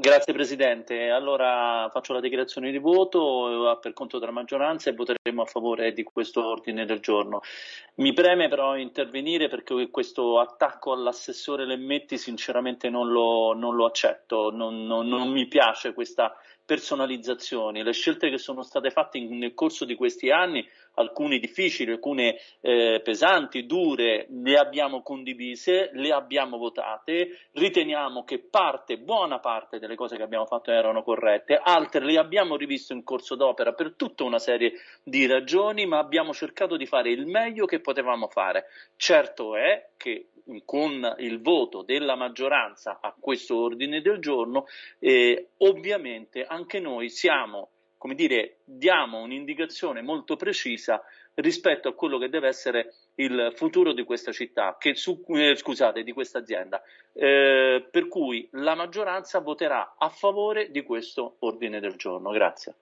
Grazie Presidente. Allora faccio la dichiarazione di voto eh, per conto della maggioranza e voteremo a favore di questo ordine del giorno. Mi preme però intervenire perché questo attacco all'assessore Lemmetti sinceramente non lo, non lo accetto, non, non, non mi piace questa personalizzazione. Le scelte che sono state fatte nel corso di questi anni, alcune difficili, alcune eh, pesanti, dure, le abbiamo condivise, le abbiamo votate, riteniamo che parte, buona parte delle cose che abbiamo fatto erano corrette, altre le abbiamo riviste in corso d'opera per tutta una serie di ragioni, ma abbiamo cercato di fare il meglio che potevamo fare. Certo è che con il voto della maggioranza a questo ordine del giorno, eh, ovviamente anche noi siamo, come dire, diamo un'indicazione molto precisa rispetto a quello che deve essere il futuro di questa città, che su, eh, scusate, di questa azienda. Eh, per cui la maggioranza voterà a favore di questo ordine del giorno. Grazie.